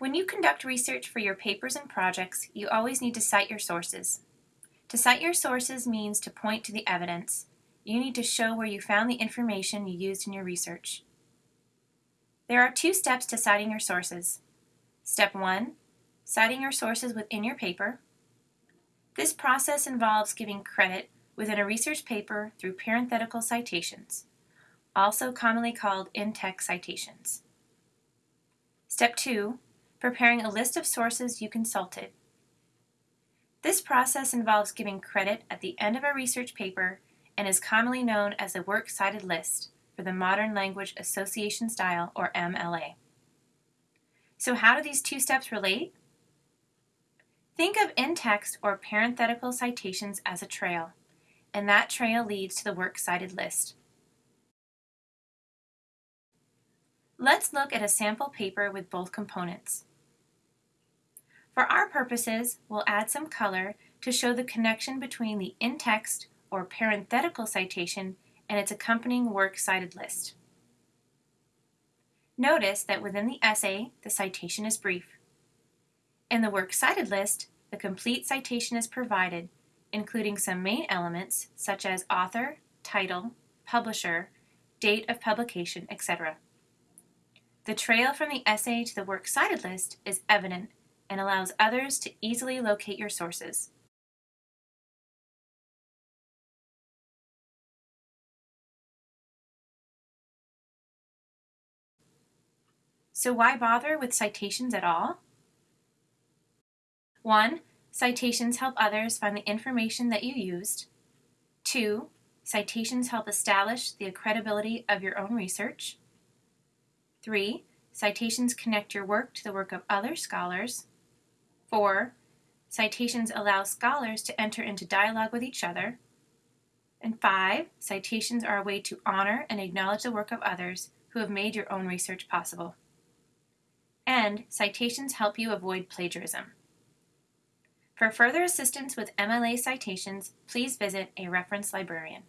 When you conduct research for your papers and projects, you always need to cite your sources. To cite your sources means to point to the evidence. You need to show where you found the information you used in your research. There are two steps to citing your sources. Step 1. Citing your sources within your paper. This process involves giving credit within a research paper through parenthetical citations, also commonly called in-text citations. Step 2 preparing a list of sources you consulted. This process involves giving credit at the end of a research paper and is commonly known as the Works Cited List for the Modern Language Association Style, or MLA. So how do these two steps relate? Think of in-text or parenthetical citations as a trail, and that trail leads to the Works Cited List. Let's look at a sample paper with both components. For our purposes, we'll add some color to show the connection between the in-text or parenthetical citation and its accompanying works cited list. Notice that within the essay, the citation is brief. In the works cited list, the complete citation is provided, including some main elements such as author, title, publisher, date of publication, etc. The trail from the essay to the works cited list is evident and allows others to easily locate your sources. So why bother with citations at all? 1. Citations help others find the information that you used. 2. Citations help establish the credibility of your own research. 3. Citations connect your work to the work of other scholars. 4. Citations allow scholars to enter into dialogue with each other. And 5. Citations are a way to honor and acknowledge the work of others who have made your own research possible. And citations help you avoid plagiarism. For further assistance with MLA citations, please visit a reference librarian.